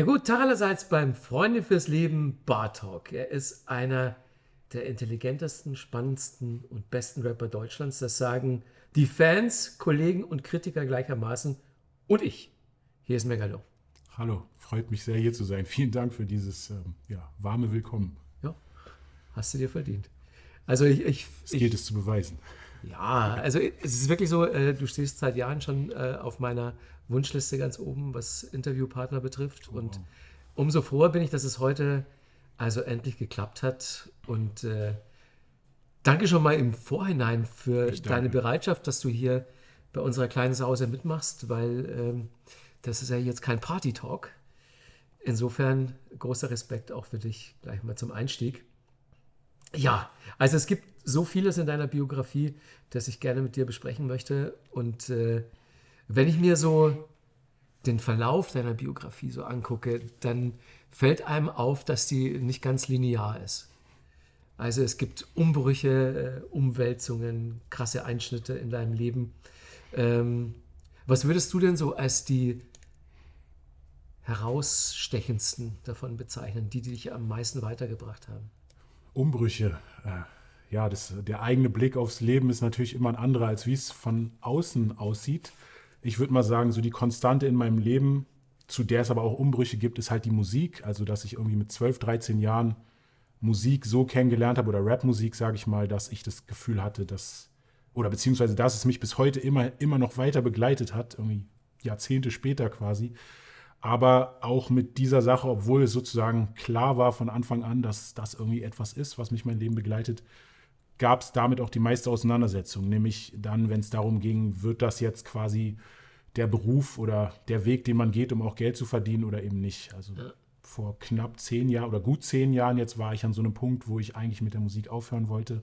Ja gut, Talerseits beim Freunde fürs Leben Bartalk. Er ist einer der intelligentesten, spannendsten und besten Rapper Deutschlands. Das sagen die Fans, Kollegen und Kritiker gleichermaßen. Und ich. Hier ist Megalo. Hallo, freut mich sehr hier zu sein. Vielen Dank für dieses ähm, ja, warme Willkommen. Ja, hast du dir verdient. Also ich, ich es gilt es zu beweisen. Ja, also es ist wirklich so, äh, du stehst seit Jahren schon äh, auf meiner Wunschliste ganz oben, was Interviewpartner betrifft. Oh. Und umso froher bin ich, dass es heute also endlich geklappt hat. Und äh, danke schon mal im Vorhinein für deine Bereitschaft, dass du hier bei unserer kleinen Sause mitmachst, weil ähm, das ist ja jetzt kein Party-Talk. Insofern großer Respekt auch für dich gleich mal zum Einstieg. Ja, also es gibt so vieles in deiner Biografie, das ich gerne mit dir besprechen möchte. Und äh, wenn ich mir so den Verlauf deiner Biografie so angucke, dann fällt einem auf, dass die nicht ganz linear ist. Also es gibt Umbrüche, äh, Umwälzungen, krasse Einschnitte in deinem Leben. Ähm, was würdest du denn so als die herausstechendsten davon bezeichnen, die, die dich am meisten weitergebracht haben? Umbrüche. Äh, ja, das, der eigene Blick aufs Leben ist natürlich immer ein anderer, als wie es von außen aussieht. Ich würde mal sagen, so die Konstante in meinem Leben, zu der es aber auch Umbrüche gibt, ist halt die Musik. Also, dass ich irgendwie mit 12, 13 Jahren Musik so kennengelernt habe oder Rapmusik, sage ich mal, dass ich das Gefühl hatte, dass, oder beziehungsweise, dass es mich bis heute immer, immer noch weiter begleitet hat, irgendwie Jahrzehnte später quasi. Aber auch mit dieser Sache, obwohl es sozusagen klar war von Anfang an, dass das irgendwie etwas ist, was mich mein Leben begleitet, gab es damit auch die meiste Auseinandersetzung. Nämlich dann, wenn es darum ging, wird das jetzt quasi der Beruf oder der Weg, den man geht, um auch Geld zu verdienen oder eben nicht. Also ja. vor knapp zehn Jahren oder gut zehn Jahren jetzt war ich an so einem Punkt, wo ich eigentlich mit der Musik aufhören wollte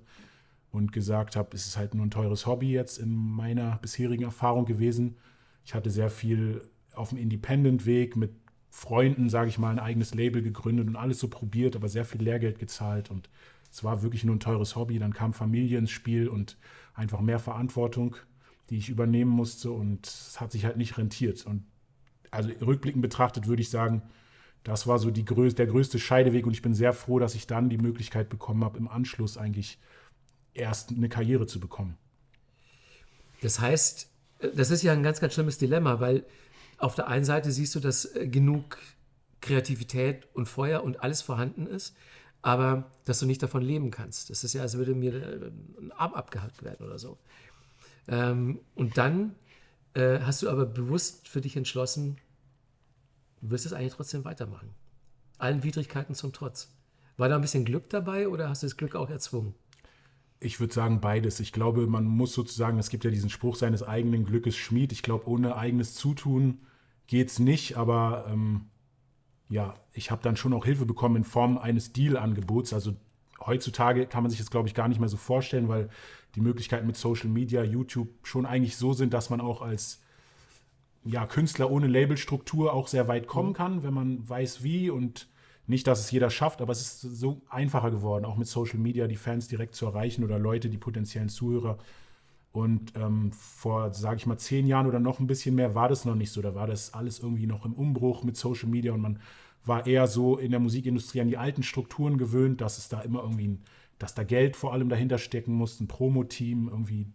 und gesagt habe, es ist halt nur ein teures Hobby jetzt in meiner bisherigen Erfahrung gewesen. Ich hatte sehr viel auf dem Independent-Weg mit Freunden, sage ich mal, ein eigenes Label gegründet und alles so probiert, aber sehr viel Lehrgeld gezahlt und es war wirklich nur ein teures Hobby. Dann kam Familie ins Spiel und einfach mehr Verantwortung, die ich übernehmen musste und es hat sich halt nicht rentiert. Und also rückblickend betrachtet würde ich sagen, das war so die größ der größte Scheideweg und ich bin sehr froh, dass ich dann die Möglichkeit bekommen habe, im Anschluss eigentlich erst eine Karriere zu bekommen. Das heißt, das ist ja ein ganz, ganz schlimmes Dilemma, weil auf der einen Seite siehst du, dass genug Kreativität und Feuer und alles vorhanden ist, aber dass du nicht davon leben kannst. Das ist ja, als würde mir äh, ein Arm abgehackt werden oder so. Ähm, und dann äh, hast du aber bewusst für dich entschlossen, du wirst es eigentlich trotzdem weitermachen. Allen Widrigkeiten zum Trotz. War da ein bisschen Glück dabei oder hast du das Glück auch erzwungen? Ich würde sagen beides. Ich glaube, man muss sozusagen, es gibt ja diesen Spruch seines eigenen Glückes Schmied. Ich glaube, ohne eigenes Zutun geht es nicht, aber ähm, ja, ich habe dann schon auch Hilfe bekommen in Form eines Deal-Angebots. Also heutzutage kann man sich das, glaube ich, gar nicht mehr so vorstellen, weil die Möglichkeiten mit Social Media, YouTube schon eigentlich so sind, dass man auch als ja, Künstler ohne Labelstruktur auch sehr weit kommen mhm. kann, wenn man weiß wie und nicht, dass es jeder schafft, aber es ist so einfacher geworden, auch mit Social Media die Fans direkt zu erreichen oder Leute, die potenziellen Zuhörer. Und ähm, vor, sage ich mal, zehn Jahren oder noch ein bisschen mehr war das noch nicht so. Da war das alles irgendwie noch im Umbruch mit Social Media und man war eher so in der Musikindustrie an die alten Strukturen gewöhnt, dass es da immer irgendwie, ein, dass da Geld vor allem dahinter stecken muss, ein Promo-Team, irgendwie,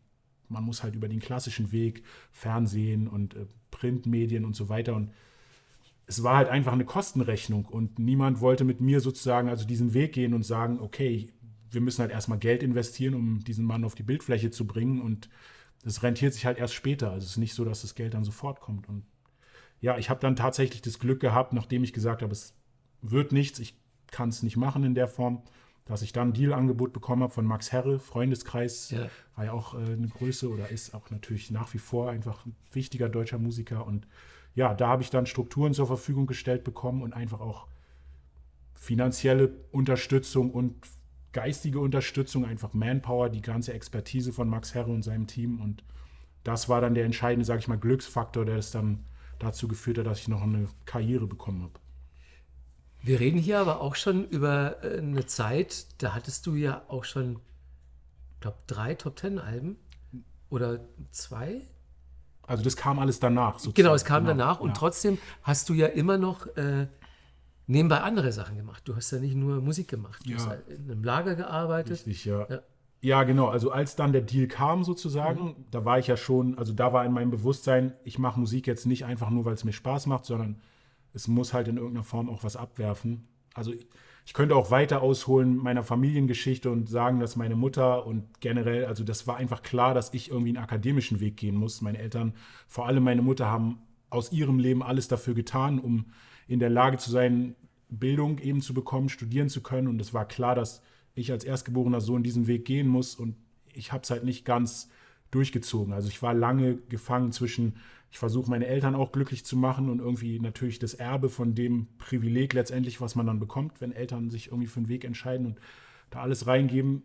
man muss halt über den klassischen Weg, Fernsehen und äh, Printmedien und so weiter und es war halt einfach eine Kostenrechnung und niemand wollte mit mir sozusagen also diesen Weg gehen und sagen, okay, wir müssen halt erstmal Geld investieren, um diesen Mann auf die Bildfläche zu bringen und das rentiert sich halt erst später. Also es ist nicht so, dass das Geld dann sofort kommt. Und ja, ich habe dann tatsächlich das Glück gehabt, nachdem ich gesagt habe, es wird nichts, ich kann es nicht machen in der Form, dass ich dann ein Dealangebot bekommen habe von Max Herre, Freundeskreis, ja. war ja auch äh, eine Größe oder ist auch natürlich nach wie vor einfach ein wichtiger deutscher Musiker und ja, da habe ich dann Strukturen zur Verfügung gestellt bekommen und einfach auch finanzielle Unterstützung und geistige Unterstützung, einfach Manpower, die ganze Expertise von Max Herre und seinem Team. Und das war dann der entscheidende, sage ich mal, Glücksfaktor, der es dann dazu geführt hat, dass ich noch eine Karriere bekommen habe. Wir reden hier aber auch schon über äh, eine Zeit, da hattest du ja auch schon, ich glaube, drei Top Ten Alben oder zwei? Also das kam alles danach. Sozusagen. Genau, es kam genau. danach und ja. trotzdem hast du ja immer noch äh, nebenbei andere Sachen gemacht. Du hast ja nicht nur Musik gemacht. Du Ja. hast halt in einem Lager gearbeitet. Richtig, ja. Ja. ja. genau. Also als dann der Deal kam sozusagen, da war ich ja schon, also da war in meinem Bewusstsein, ich mache Musik jetzt nicht einfach nur, weil es mir Spaß macht, sondern es muss halt in irgendeiner Form auch was abwerfen. Also ich, ich könnte auch weiter ausholen meiner Familiengeschichte und sagen, dass meine Mutter und generell, also das war einfach klar, dass ich irgendwie einen akademischen Weg gehen muss. Meine Eltern, vor allem meine Mutter, haben aus ihrem Leben alles dafür getan, um in der Lage zu sein, Bildung eben zu bekommen, studieren zu können. Und es war klar, dass ich als erstgeborener Sohn diesen Weg gehen muss. Und ich habe es halt nicht ganz durchgezogen. Also ich war lange gefangen zwischen, ich versuche meine Eltern auch glücklich zu machen und irgendwie natürlich das Erbe von dem Privileg letztendlich, was man dann bekommt, wenn Eltern sich irgendwie für einen Weg entscheiden und da alles reingeben.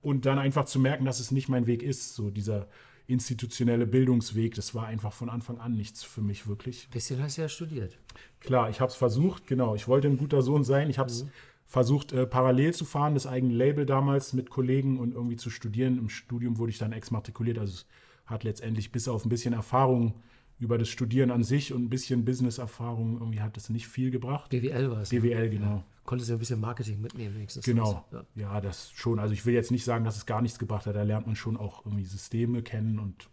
Und dann einfach zu merken, dass es nicht mein Weg ist, so dieser institutionelle Bildungsweg, das war einfach von Anfang an nichts für mich wirklich. bisschen hast du ja studiert. Klar, ich habe es versucht, genau. Ich wollte ein guter Sohn sein. Ich habe es versucht, äh, parallel zu fahren, das eigene Label damals mit Kollegen und irgendwie zu studieren. Im Studium wurde ich dann exmatrikuliert. Also es hat letztendlich bis auf ein bisschen Erfahrung über das Studieren an sich und ein bisschen Business-Erfahrung irgendwie hat es nicht viel gebracht. BWL war es. BWL, genau. Konntest du ein bisschen Marketing mitnehmen, wenigstens. Genau. Ja. Ja, das schon. Also ich will jetzt nicht sagen, dass es gar nichts gebracht hat. Da lernt man schon auch irgendwie Systeme kennen und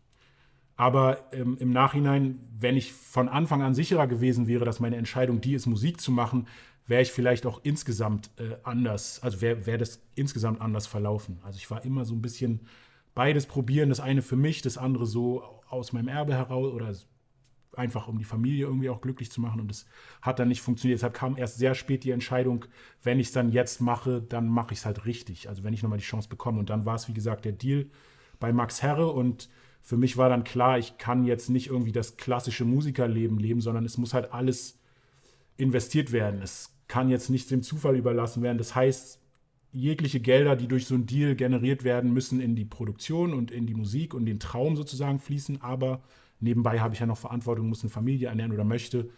aber ähm, im Nachhinein, wenn ich von Anfang an sicherer gewesen wäre, dass meine Entscheidung die ist, Musik zu machen, wäre ich vielleicht auch insgesamt äh, anders, also wäre wär das insgesamt anders verlaufen. Also ich war immer so ein bisschen beides probieren, das eine für mich, das andere so aus meinem Erbe heraus oder einfach um die Familie irgendwie auch glücklich zu machen und das hat dann nicht funktioniert. Deshalb kam erst sehr spät die Entscheidung, wenn ich es dann jetzt mache, dann mache ich es halt richtig. Also wenn ich nochmal die Chance bekomme und dann war es, wie gesagt, der Deal bei Max Herre und für mich war dann klar, ich kann jetzt nicht irgendwie das klassische Musikerleben leben, sondern es muss halt alles investiert werden. Es kann jetzt nicht dem Zufall überlassen werden. Das heißt, jegliche Gelder, die durch so einen Deal generiert werden, müssen in die Produktion und in die Musik und den Traum sozusagen fließen. Aber nebenbei habe ich ja noch Verantwortung, muss eine Familie ernähren oder möchte.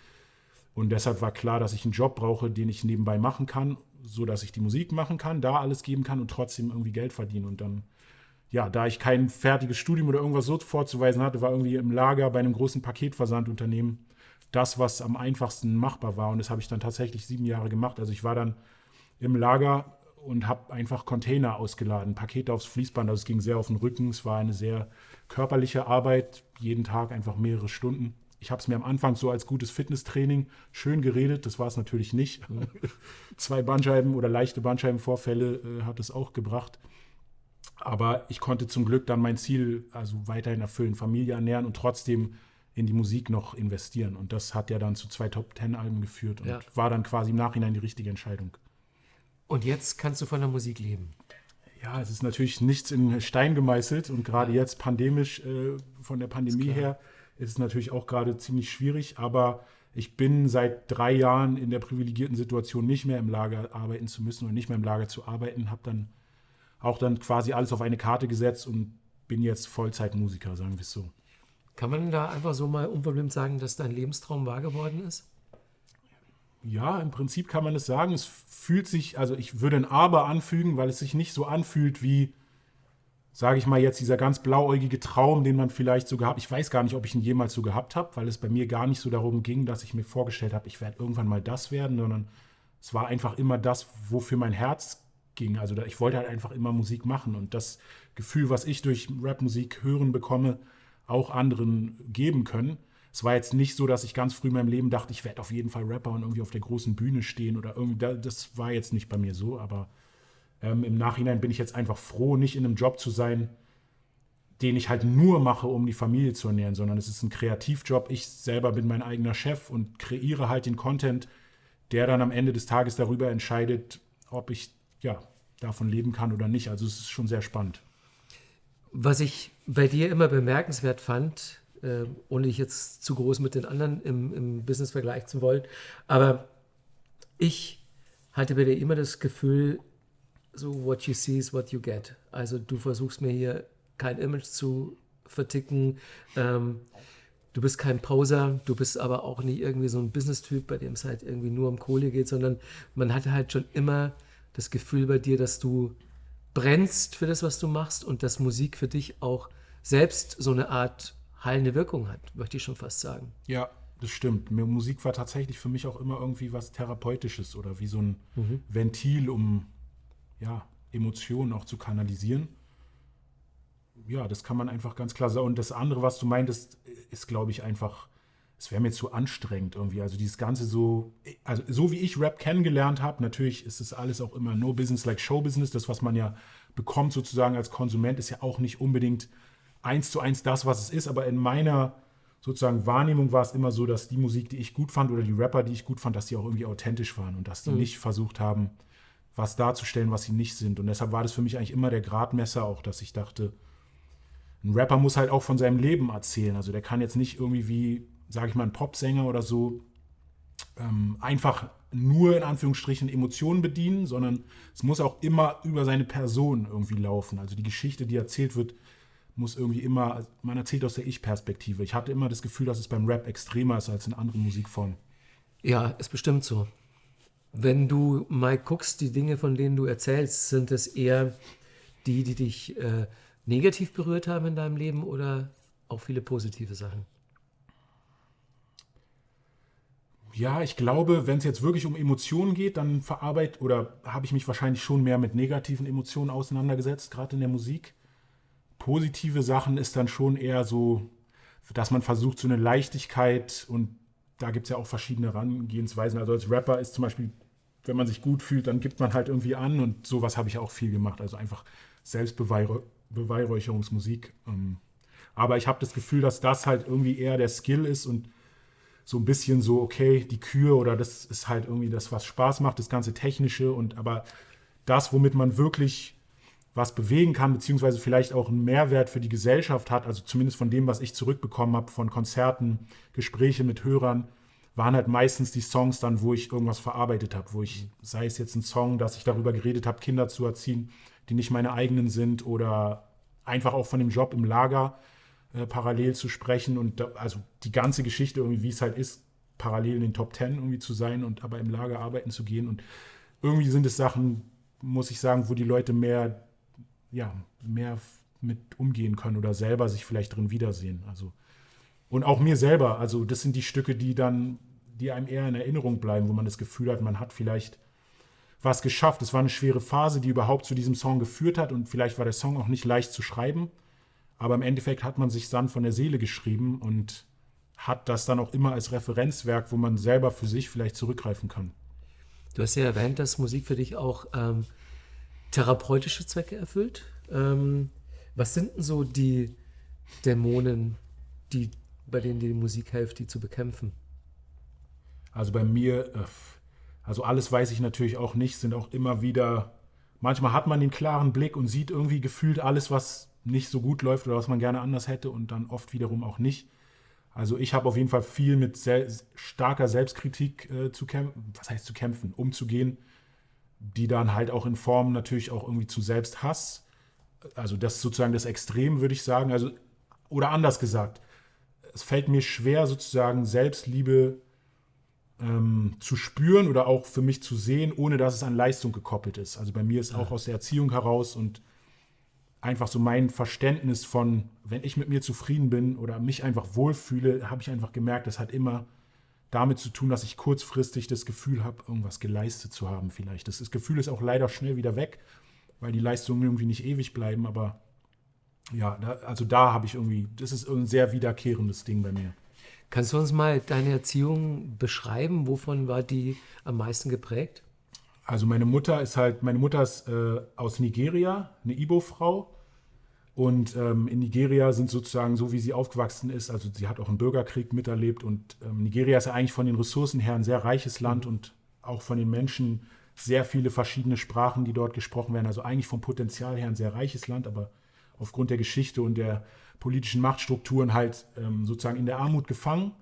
Und deshalb war klar, dass ich einen Job brauche, den ich nebenbei machen kann, so dass ich die Musik machen kann, da alles geben kann und trotzdem irgendwie Geld verdienen. Und dann, ja, da ich kein fertiges Studium oder irgendwas so vorzuweisen hatte, war irgendwie im Lager bei einem großen Paketversandunternehmen das, was am einfachsten machbar war. Und das habe ich dann tatsächlich sieben Jahre gemacht. Also ich war dann im Lager und habe einfach Container ausgeladen, Pakete aufs Fließband. Also es ging sehr auf den Rücken. Es war eine sehr körperliche Arbeit, jeden Tag einfach mehrere Stunden. Ich habe es mir am Anfang so als gutes Fitnesstraining schön geredet. Das war es natürlich nicht. Zwei Bandscheiben oder leichte Bandscheibenvorfälle äh, hat es auch gebracht. Aber ich konnte zum Glück dann mein Ziel also weiterhin erfüllen, Familie ernähren und trotzdem in die Musik noch investieren. Und das hat ja dann zu zwei Top-Ten-Alben geführt und Ja. war dann quasi im Nachhinein die richtige Entscheidung. Und jetzt kannst du von der Musik leben. Ja, es ist natürlich nichts in Stein gemeißelt und gerade jetzt pandemisch äh, von der Pandemie klar. her ist es natürlich auch gerade ziemlich schwierig, aber ich bin seit drei Jahren in der privilegierten Situation, nicht mehr im Lager arbeiten zu müssen und nicht mehr im Lager zu arbeiten, habe dann auch dann quasi alles auf eine Karte gesetzt und bin jetzt Vollzeitmusiker, sagen wir es so. Kann man da einfach so mal unverblümt sagen, dass dein Lebenstraum wahr geworden ist? Ja, im Prinzip kann man es sagen. Es fühlt sich, also ich würde ein Aber anfügen, weil es sich nicht so anfühlt wie, sage ich mal jetzt, dieser ganz blauäugige Traum, den man vielleicht so gehabt Ich weiß gar nicht, ob ich ihn jemals so gehabt habe, weil es bei mir gar nicht so darum ging, dass ich mir vorgestellt habe, ich werde irgendwann mal das werden, sondern es war einfach immer das, wofür mein Herz ging. Also ich wollte halt einfach immer Musik machen und das Gefühl, was ich durch Rapmusik hören bekomme, auch anderen geben können. Es war jetzt nicht so, dass ich ganz früh in meinem Leben dachte, ich werde auf jeden Fall Rapper und irgendwie auf der großen Bühne stehen oder irgendwie. da- Das war jetzt nicht bei mir so, aber ähm, im Nachhinein bin ich jetzt einfach froh, nicht in einem Job zu sein, den ich halt nur mache, um die Familie zu ernähren, sondern es ist ein Kreativjob. Ich selber bin mein eigener Chef und kreiere halt den Content, der dann am Ende des Tages darüber entscheidet, ob ich ja davon leben kann oder nicht. Also es ist schon sehr spannend. Was ich bei dir immer bemerkenswert fand, äh, ohne dich jetzt zu groß mit den anderen im, im Business vergleichen zu wollen, aber ich hatte bei dir immer das Gefühl, so what you see is what you get. Also du versuchst mir hier kein Image zu verticken. Ähm, du bist kein Poser, du bist aber auch nicht irgendwie so ein Business-Typ, bei dem es halt irgendwie nur um Kohle geht, sondern man hatte halt schon immer das Gefühl bei dir, dass du brennst für das, was du machst und dass Musik für dich auch selbst so eine Art heilende Wirkung hat, möchte ich schon fast sagen. Ja, das stimmt. Musik war tatsächlich für mich auch immer irgendwie was Therapeutisches oder wie so ein mhm. Ventil, um ja, Emotionen auch zu kanalisieren. Ja, das kann man einfach ganz klar sagen. Und das andere, was du meintest, ist, glaube ich, einfach, es wäre mir zu anstrengend irgendwie. Also dieses Ganze so, also so wie ich Rap kennengelernt habe, natürlich ist es alles auch immer no business like show business. Das, was man ja bekommt sozusagen als Konsument, ist ja auch nicht unbedingt eins zu eins das, was es ist. Aber in meiner sozusagen Wahrnehmung war es immer so, dass die Musik, die ich gut fand oder die Rapper, die ich gut fand, dass die auch irgendwie authentisch waren und dass die mhm. nicht versucht haben, was darzustellen, was sie nicht sind. Und deshalb war das für mich eigentlich immer der Gradmesser auch, dass ich dachte, ein Rapper muss halt auch von seinem Leben erzählen. Also der kann jetzt nicht irgendwie wie, sage ich mal, ein Popsänger oder so ähm, einfach nur in Anführungsstrichen Emotionen bedienen, sondern es muss auch immer über seine Person irgendwie laufen. Also die Geschichte, die erzählt wird, muss irgendwie immer, man erzählt aus der Ich-Perspektive. Ich hatte immer das Gefühl, dass es beim Rap extremer ist als in anderen Musikformen. Ja, ist bestimmt so. Wenn du mal guckst, die Dinge, von denen du erzählst, sind es eher die, die dich äh, negativ berührt haben in deinem Leben oder auch viele positive Sachen? Ja, ich glaube, wenn es jetzt wirklich um Emotionen geht, dann verarbeitet oder habe ich mich wahrscheinlich schon mehr mit negativen Emotionen auseinandergesetzt, gerade in der Musik. Positive Sachen ist dann schon eher so, dass man versucht, so eine Leichtigkeit und da gibt es ja auch verschiedene Herangehensweisen. Also als Rapper ist zum Beispiel wenn man sich gut fühlt, dann gibt man halt irgendwie an und sowas habe ich auch viel gemacht. Also einfach Selbstbeweihräucherungsmusik. Ähm. Aber ich habe das Gefühl, dass das halt irgendwie eher der Skill ist und so ein bisschen so, okay, die Kür oder das ist halt irgendwie das, was Spaß macht, das ganze Technische und aber das, womit man wirklich was bewegen kann, beziehungsweise vielleicht auch einen Mehrwert für die Gesellschaft hat, also zumindest von dem, was ich zurückbekommen habe, von Konzerten, Gespräche mit Hörern, waren halt meistens die Songs dann, wo ich irgendwas verarbeitet habe, wo ich, sei es jetzt ein Song, dass ich darüber geredet habe, Kinder zu erziehen, die nicht meine eigenen sind oder einfach auch von dem Job im Lager äh, parallel zu sprechen und da, also die ganze Geschichte irgendwie, wie es halt ist, parallel in den Top Ten irgendwie zu sein und aber im Lager arbeiten zu gehen. Und irgendwie sind es Sachen, muss ich sagen, wo die Leute mehr, ja, mehr mit umgehen können oder selber sich vielleicht drin wiedersehen. Also und auch mir selber, also das sind die Stücke, die dann die einem eher in Erinnerung bleiben, wo man das Gefühl hat, man hat vielleicht was geschafft. Es war eine schwere Phase, die überhaupt zu diesem Song geführt hat und vielleicht war der Song auch nicht leicht zu schreiben, aber im Endeffekt hat man sich dann von der Seele geschrieben und hat das dann auch immer als Referenzwerk, wo man selber für sich vielleicht zurückgreifen kann. Du hast ja erwähnt, dass Musik für dich auch ähm, therapeutische Zwecke erfüllt. Ähm, was sind denn so die Dämonen, die, bei denen die Musik hilft, die zu bekämpfen? Also bei mir, äh, also alles weiß ich natürlich auch nicht, sind auch immer wieder, manchmal hat man den klaren Blick und sieht irgendwie gefühlt alles, was nicht so gut läuft oder was man gerne anders hätte und dann oft wiederum auch nicht. Also ich habe auf jeden Fall viel mit sehr, starker Selbstkritik äh, zu kämpfen, was heißt zu kämpfen, umzugehen, die dann halt auch in Form natürlich auch irgendwie zu Selbsthass, also das ist sozusagen das Extrem, würde ich sagen, also oder anders gesagt, es fällt mir schwer sozusagen Selbstliebe ähm, zu spüren oder auch für mich zu sehen, ohne dass es an Leistung gekoppelt ist. Also bei mir ist auch aus der Erziehung heraus und einfach so mein Verständnis von, wenn ich mit mir zufrieden bin oder mich einfach wohlfühle, habe ich einfach gemerkt, das hat immer damit zu tun, dass ich kurzfristig das Gefühl habe, irgendwas geleistet zu haben vielleicht. Das, das Gefühl ist auch leider schnell wieder weg, weil die Leistungen irgendwie nicht ewig bleiben, aber ja, da, also da habe ich irgendwie, das ist ein sehr wiederkehrendes Ding bei mir. Kannst du uns mal deine Erziehung beschreiben? Wovon war die am meisten geprägt? Also meine Mutter ist halt, meine Mutter ist äh, aus Nigeria, eine Ibo-Frau. Und ähm, in Nigeria sind sozusagen so, wie sie aufgewachsen ist, also sie hat auch einen Bürgerkrieg miterlebt. Und ähm, Nigeria ist ja eigentlich von den Ressourcen her ein sehr reiches Land mhm. und auch von den Menschen sehr viele verschiedene Sprachen, die dort gesprochen werden. Also eigentlich vom Potenzial her ein sehr reiches Land, aber aufgrund der Geschichte und der politischen Machtstrukturen halt ähm, sozusagen in der Armut gefangen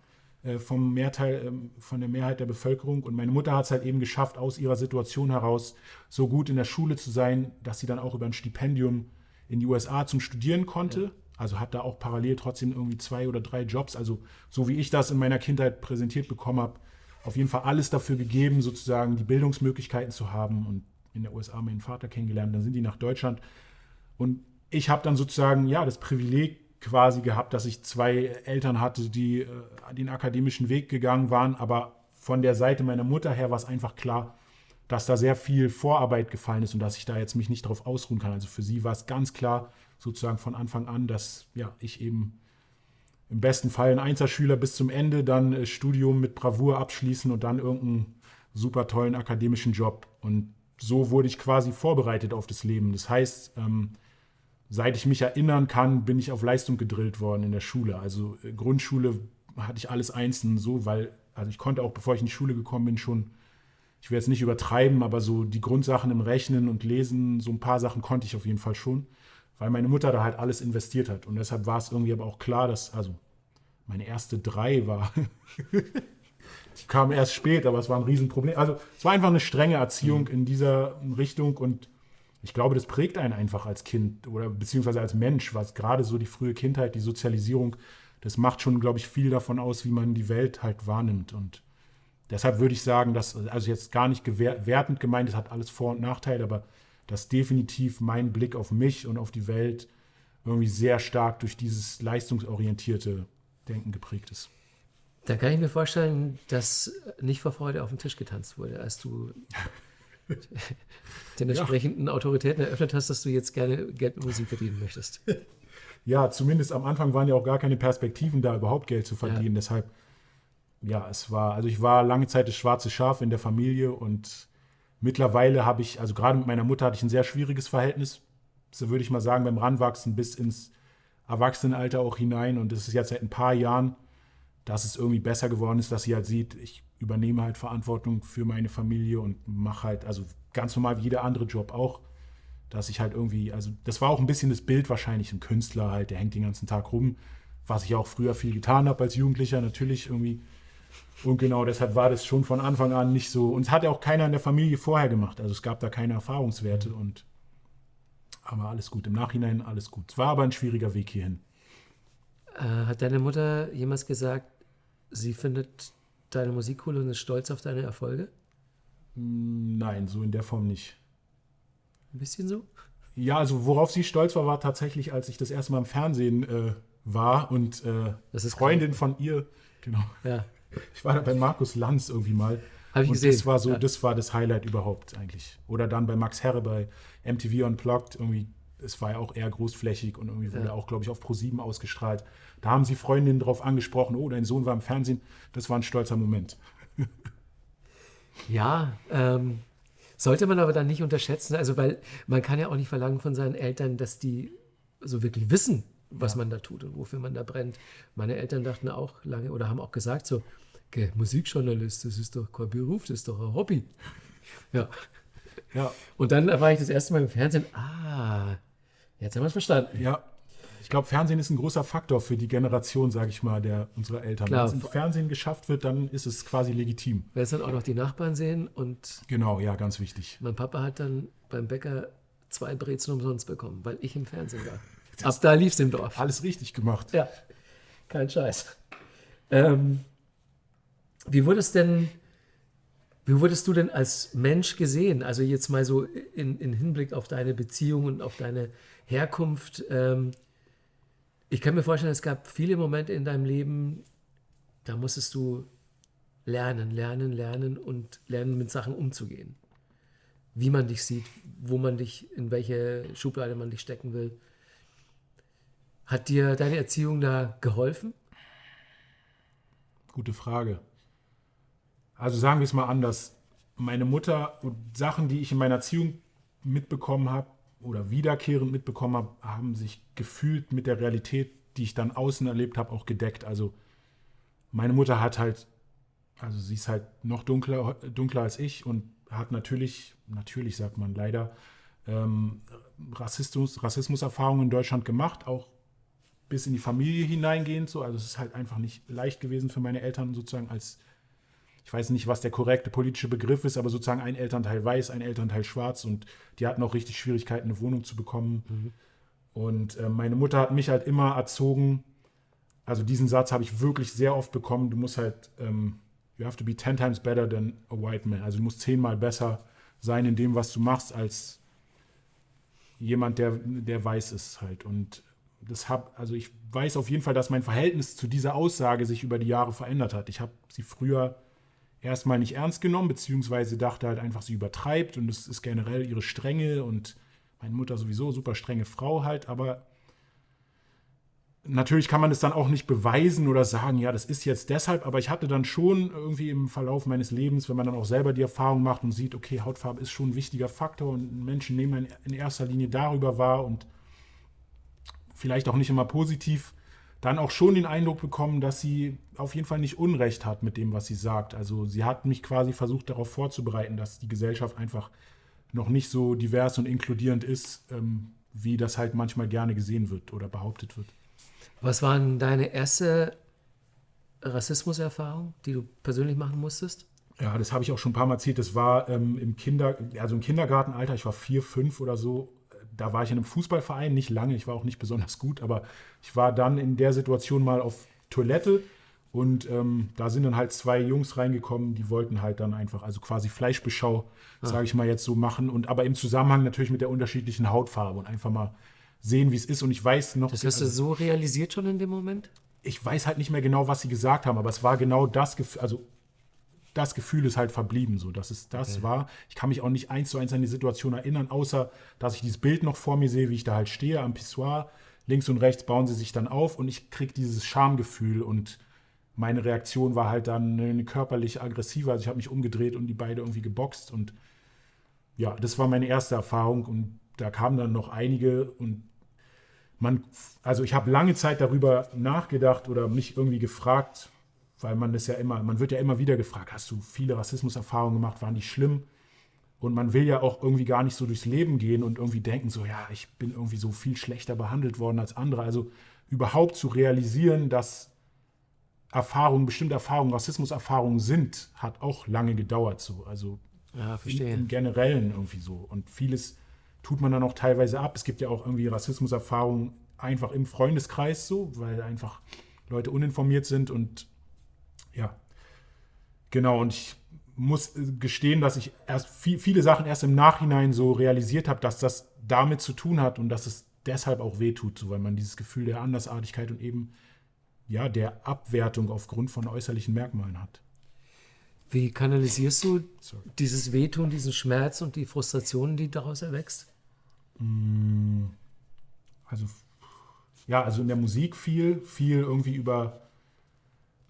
äh, vom Mehrteil, ähm, von der Mehrheit der Bevölkerung. Und meine Mutter hat es halt eben geschafft, aus ihrer Situation heraus so gut in der Schule zu sein, dass sie dann auch über ein Stipendium in die USA zum Studieren konnte. Ja. Also hat da auch parallel trotzdem irgendwie zwei oder drei Jobs. Also so wie ich das in meiner Kindheit präsentiert bekommen habe, auf jeden Fall alles dafür gegeben, sozusagen die Bildungsmöglichkeiten zu haben und in der USA meinen Vater kennengelernt. Dann sind die nach Deutschland und ich habe dann sozusagen ja das Privileg quasi gehabt, dass ich zwei Eltern hatte, die äh, den akademischen Weg gegangen waren, aber von der Seite meiner Mutter her war es einfach klar, dass da sehr viel Vorarbeit gefallen ist und dass ich da jetzt mich nicht darauf ausruhen kann. Also für sie war es ganz klar sozusagen von Anfang an, dass ja, ich eben im besten Fall ein Einzelschüler bis zum Ende, dann äh, Studium mit Bravour abschließen und dann irgendeinen super tollen akademischen Job. Und so wurde ich quasi vorbereitet auf das Leben. Das heißt, ähm, seit ich mich erinnern kann, bin ich auf Leistung gedrillt worden in der Schule. Also äh, Grundschule hatte ich alles einzeln so, weil, also ich konnte auch, bevor ich in die Schule gekommen bin, schon, ich will jetzt nicht übertreiben, aber so die Grundsachen im Rechnen und Lesen, so ein paar Sachen konnte ich auf jeden Fall schon weil meine Mutter da halt alles investiert hat. Und deshalb war es irgendwie aber auch klar, dass, also meine erste drei war, die kam erst spät, aber es war ein Riesenproblem. Also es war einfach eine strenge Erziehung mhm. in dieser Richtung und ich glaube, das prägt einen einfach als Kind oder beziehungsweise als Mensch, was gerade so die frühe Kindheit, die Sozialisierung, das macht schon, glaube ich, viel davon aus, wie man die Welt halt wahrnimmt. Und deshalb würde ich sagen, dass, also jetzt gar nicht wertend gemeint, es hat alles Vor- und Nachteile, aber dass definitiv mein Blick auf mich und auf die Welt irgendwie sehr stark durch dieses leistungsorientierte Denken geprägt ist. Dann kann ich mir vorstellen, dass nicht vor Freude auf den Tisch getanzt wurde, als du den entsprechenden ja. Autoritäten eröffnet hast, dass du jetzt gerne Geld mit Musik verdienen möchtest. Ja, zumindest am Anfang waren ja auch gar keine Perspektiven da, überhaupt Geld zu verdienen. Ja. Deshalb, ja, es war, also ich war lange Zeit das schwarze Schaf in der Familie und Mittlerweile habe ich, also gerade mit meiner Mutter hatte ich ein sehr schwieriges Verhältnis, so würde ich mal sagen, beim Ranwachsen bis ins Erwachsenenalter auch hinein. Und es ist jetzt seit ein paar Jahren, dass es irgendwie besser geworden ist, dass sie halt sieht, ich übernehme halt Verantwortung für meine Familie und mache halt, also ganz normal wie jeder andere Job auch, dass ich halt irgendwie, also das war auch ein bisschen das Bild wahrscheinlich, ein Künstler halt, der hängt den ganzen Tag rum, was ich auch früher viel getan habe als Jugendlicher, natürlich irgendwie und genau deshalb war das schon von Anfang an nicht so. Und es hat ja auch keiner in der Familie vorher gemacht. Also es gab da keine Erfahrungswerte. Und aber alles gut. Im Nachhinein alles gut. Es war aber ein schwieriger Weg hierhin. Äh, hat deine Mutter jemals gesagt, sie findet deine Musik cool und ist stolz auf deine Erfolge? Hm, nein, so in der Form nicht. Ein bisschen so? Ja, also worauf sie stolz war, war tatsächlich, als ich das erste Mal im Fernsehen äh, war und äh, Freundin klar. von ihr, genau. Ja. Ich war da bei Markus Lanz irgendwie mal. Habe ich und gesehen. Das war so, ja. das war das Highlight überhaupt eigentlich. Oder dann bei Max Herre bei MTV Unplugged irgendwie. Es war ja auch eher großflächig und irgendwie wurde ja. auch, glaube ich, auf Pro7 ausgestrahlt. Da haben sie Freundinnen drauf angesprochen, oh, dein Sohn war im Fernsehen. Das war ein stolzer Moment. ja, ähm, sollte man aber dann nicht unterschätzen. Also, weil man kann ja auch nicht verlangen von seinen Eltern, dass die so wirklich wissen, was ja. man da tut und wofür man da brennt. Meine Eltern dachten auch lange oder haben auch gesagt so, okay, Musikjournalist, das ist doch kein Beruf, das ist doch ein Hobby. Ja. ja. Und dann war ich das erste Mal im Fernsehen, ah, jetzt haben wir es verstanden. Ja. Ich glaube, Fernsehen ist ein großer Faktor für die Generation, sage ich mal, der unserer Eltern. Klar. Wenn es im Fernsehen geschafft wird, dann ist es quasi legitim. Wenn es dann auch noch die Nachbarn sehen und. Genau, ja, ganz wichtig. Mein Papa hat dann beim Bäcker zwei Brezen umsonst bekommen, weil ich im Fernsehen war. Ab da lief es im Dorf. Alles richtig gemacht. Ja, kein Scheiß. Ähm, wie wurdest denn, wie wurdest du denn als Mensch gesehen? Also jetzt mal so in, in Hinblick auf deine Beziehung und auf deine Herkunft. Ähm, ich kann mir vorstellen, es gab viele Momente in deinem Leben, da musstest du lernen, lernen, lernen und lernen, mit Sachen umzugehen. Wie man dich sieht, wo man dich, in welche Schublade man dich stecken will. Hat dir deine Erziehung da geholfen? Gute Frage. Also sagen wir es mal anders. Meine Mutter und Sachen, die ich in meiner Erziehung mitbekommen habe oder wiederkehrend mitbekommen habe, haben sich gefühlt mit der Realität, die ich dann außen erlebt habe, auch gedeckt. Also meine Mutter hat halt, also sie ist halt noch dunkler, dunkler als ich und hat natürlich, natürlich sagt man leider, ähm, Rassismus, Rassismuserfahrungen in Deutschland gemacht, auch bis in die Familie hineingehend. So. Also es ist halt einfach nicht leicht gewesen für meine Eltern sozusagen als, ich weiß nicht, was der korrekte politische Begriff ist, aber sozusagen ein Elternteil weiß, ein Elternteil schwarz und die hatten auch richtig Schwierigkeiten, eine Wohnung zu bekommen. Mhm. Und äh, meine Mutter hat mich halt immer erzogen, also diesen Satz habe ich wirklich sehr oft bekommen, du musst halt, ähm, you have to be ten times better than a white man. Also du musst zehnmal besser sein in dem, was du machst, als jemand, der, der weiß ist halt. Und das hab, also ich weiß auf jeden Fall, dass mein Verhältnis zu dieser Aussage sich über die Jahre verändert hat. Ich habe sie früher erstmal nicht ernst genommen, beziehungsweise dachte halt einfach, sie übertreibt und es ist generell ihre Strenge und meine Mutter sowieso super strenge Frau halt, aber natürlich kann man es dann auch nicht beweisen oder sagen, ja, das ist jetzt deshalb, aber ich hatte dann schon irgendwie im Verlauf meines Lebens, wenn man dann auch selber die Erfahrung macht und sieht, okay, Hautfarbe ist schon ein wichtiger Faktor und Menschen nehmen in erster Linie darüber wahr und vielleicht auch nicht immer positiv, dann auch schon den Eindruck bekommen, dass sie auf jeden Fall nicht Unrecht hat mit dem, was sie sagt. Also sie hat mich quasi versucht darauf vorzubereiten, dass die Gesellschaft einfach noch nicht so divers und inkludierend ist, ähm, wie das halt manchmal gerne gesehen wird oder behauptet wird. Was war denn deine erste Rassismuserfahrung, die du persönlich machen musstest? Ja, das habe ich auch schon ein paar Mal erzählt. Das war ähm, im, Kinder, also im Kindergartenalter, ich war vier, fünf oder so. Da war ich in einem Fußballverein, nicht lange, ich war auch nicht besonders gut, aber ich war dann in der Situation mal auf Toilette und ähm, da sind dann halt zwei Jungs reingekommen, die wollten halt dann einfach, also quasi Fleischbeschau, ah. sage ich mal jetzt so machen. Und aber im Zusammenhang natürlich mit der unterschiedlichen Hautfarbe und einfach mal sehen, wie es ist. Und ich weiß noch. Das hast du so realisiert schon in dem Moment? Ich weiß halt nicht mehr genau, was sie gesagt haben, aber es war genau das Gefühl, also das Gefühl ist halt verblieben, so dass es das okay. war. Ich kann mich auch nicht eins zu eins an die Situation erinnern, außer dass ich dieses Bild noch vor mir sehe, wie ich da halt stehe am Pissoir. Links und rechts bauen sie sich dann auf und ich kriege dieses Schamgefühl und meine Reaktion war halt dann körperlich aggressiver. Also ich habe mich umgedreht und die beide irgendwie geboxt und ja, das war meine erste Erfahrung und da kamen dann noch einige und man, also ich habe lange Zeit darüber nachgedacht oder mich irgendwie gefragt, weil man das ja immer, man wird ja immer wieder gefragt, hast du viele Rassismuserfahrungen gemacht, waren die schlimm? Und man will ja auch irgendwie gar nicht so durchs Leben gehen und irgendwie denken, so ja, ich bin irgendwie so viel schlechter behandelt worden als andere. Also überhaupt zu realisieren, dass Erfahrungen, bestimmte Erfahrungen, Rassismuserfahrungen sind, hat auch lange gedauert so. Also ja, verstehe. Im, im Generellen irgendwie so. Und vieles tut man dann auch teilweise ab. Es gibt ja auch irgendwie Rassismuserfahrungen einfach im Freundeskreis so, weil einfach Leute uninformiert sind und ja, genau. Und ich muss gestehen, dass ich erst viel, viele Sachen erst im Nachhinein so realisiert habe, dass das damit zu tun hat und dass es deshalb auch wehtut, so, weil man dieses Gefühl der Andersartigkeit und eben ja, der Abwertung aufgrund von äußerlichen Merkmalen hat. Wie kanalisierst du Sorry. dieses Wehtun, diesen Schmerz und die Frustration, die daraus erwächst? Mm, also, ja, also in der Musik viel, viel irgendwie über,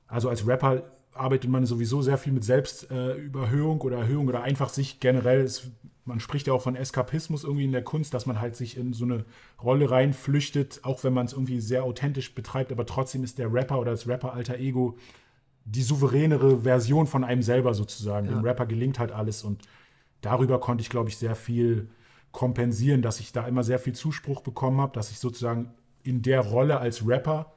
also als Rapper arbeitet man sowieso sehr viel mit Selbstüberhöhung äh, oder Erhöhung oder einfach sich generell, ist, man spricht ja auch von Eskapismus irgendwie in der Kunst, dass man halt sich in so eine Rolle reinflüchtet, auch wenn man es irgendwie sehr authentisch betreibt, aber trotzdem ist der Rapper oder das Rapper-Alter Ego die souveränere Version von einem selber sozusagen. Ja. Dem Rapper gelingt halt alles und darüber konnte ich, glaube ich, sehr viel kompensieren, dass ich da immer sehr viel Zuspruch bekommen habe, dass ich sozusagen in der Rolle als Rapper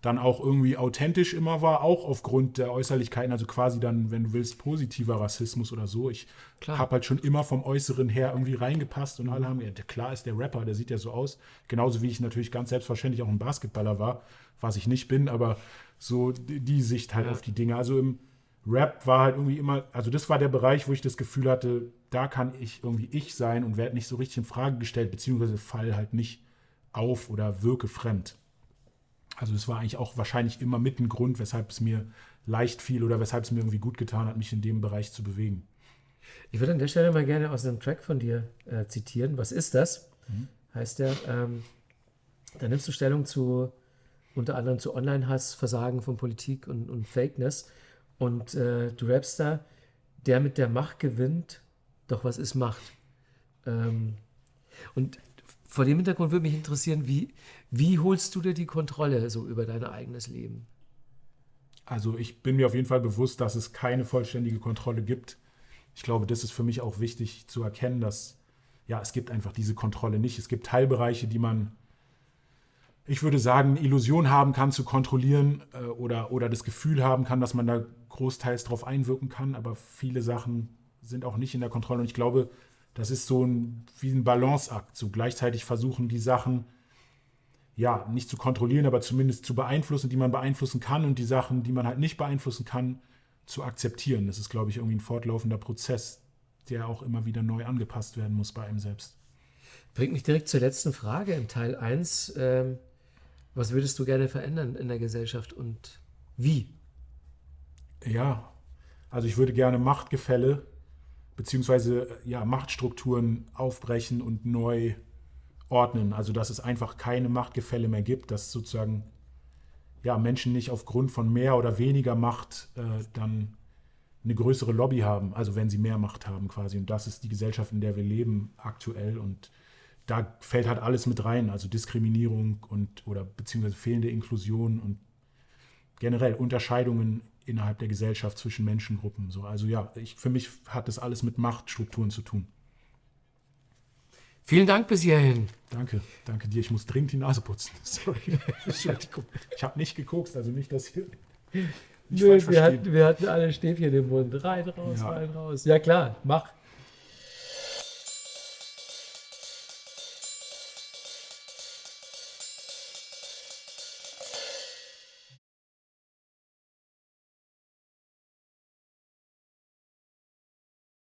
dann auch irgendwie authentisch immer war, auch aufgrund der Äußerlichkeiten, also quasi dann, wenn du willst, positiver Rassismus oder so. Ich habe halt schon immer vom Äußeren her irgendwie reingepasst und alle haben, ja, klar ist der Rapper, der sieht ja so aus. Genauso wie ich natürlich ganz selbstverständlich auch ein Basketballer war, was ich nicht bin, aber so die, Sicht halt ja. auf die Dinge. Also im Rap war halt irgendwie immer, also das war der Bereich, wo ich das Gefühl hatte, da kann ich irgendwie ich sein und werde nicht so richtig in Frage gestellt, beziehungsweise fall halt nicht auf oder wirke fremd. Also das war eigentlich auch wahrscheinlich immer mit ein Grund, weshalb es mir leicht fiel oder weshalb es mir irgendwie gut getan hat, mich in dem Bereich zu bewegen. Ich würde an der Stelle mal gerne aus einem Track von dir äh, zitieren. Was ist das? Mhm. Heißt der, ähm, da nimmst du Stellung zu unter anderem zu Online-Hass, Versagen von Politik und, und Fakeness. Und äh, du rappst da, der mit der Macht gewinnt, doch was ist Macht? Ähm, und vor dem Hintergrund würde mich interessieren, wie, wie holst du dir die Kontrolle so über dein eigenes Leben? Also ich bin mir auf jeden Fall bewusst, dass es keine vollständige Kontrolle gibt. Ich glaube, das ist für mich auch wichtig zu erkennen, dass ja, es gibt einfach diese Kontrolle nicht. Es gibt Teilbereiche, die man, ich würde sagen, Illusion haben kann zu kontrollieren äh, oder, oder das Gefühl haben kann, dass man da großteils drauf einwirken kann, aber viele Sachen sind auch nicht in der Kontrolle. Und ich glaube, das ist so ein, wie ein Balanceakt. So gleichzeitig versuchen die Sachen, ja, nicht zu kontrollieren, aber zumindest zu beeinflussen, die man beeinflussen kann und die Sachen, die man halt nicht beeinflussen kann, zu akzeptieren. Das ist, glaube ich, irgendwie ein fortlaufender Prozess, der auch immer wieder neu angepasst werden muss bei einem selbst. Bringt mich direkt zur letzten Frage im Teil 1. Ähm, Was würdest du gerne verändern in der Gesellschaft und wie? Ja, also ich würde gerne Machtgefälle beziehungsweise ja, Machtstrukturen aufbrechen und neu ordnen. Also dass es einfach keine Machtgefälle mehr gibt, dass sozusagen ja, Menschen nicht aufgrund von mehr oder weniger Macht äh, dann eine größere Lobby haben, also wenn sie mehr Macht haben quasi. Und das ist die Gesellschaft, in der wir leben aktuell. Und da fällt halt alles mit rein, also Diskriminierung und oder beziehungsweise fehlende Inklusion und generell Unterscheidungen innerhalb der Gesellschaft zwischen Menschengruppen. So. Also ja, ich, für mich hat das alles mit Machtstrukturen zu tun. Vielen Dank bis hierhin. Danke, danke dir. Ich muss dringend die Nase putzen. Sorry. Ich habe nicht geguckt, also nicht, dass hier. Nö, wir hatten, wir hatten alle Stäbchen im Mund. Rein, raus, Ja. rein, raus. Ja, klar, mach.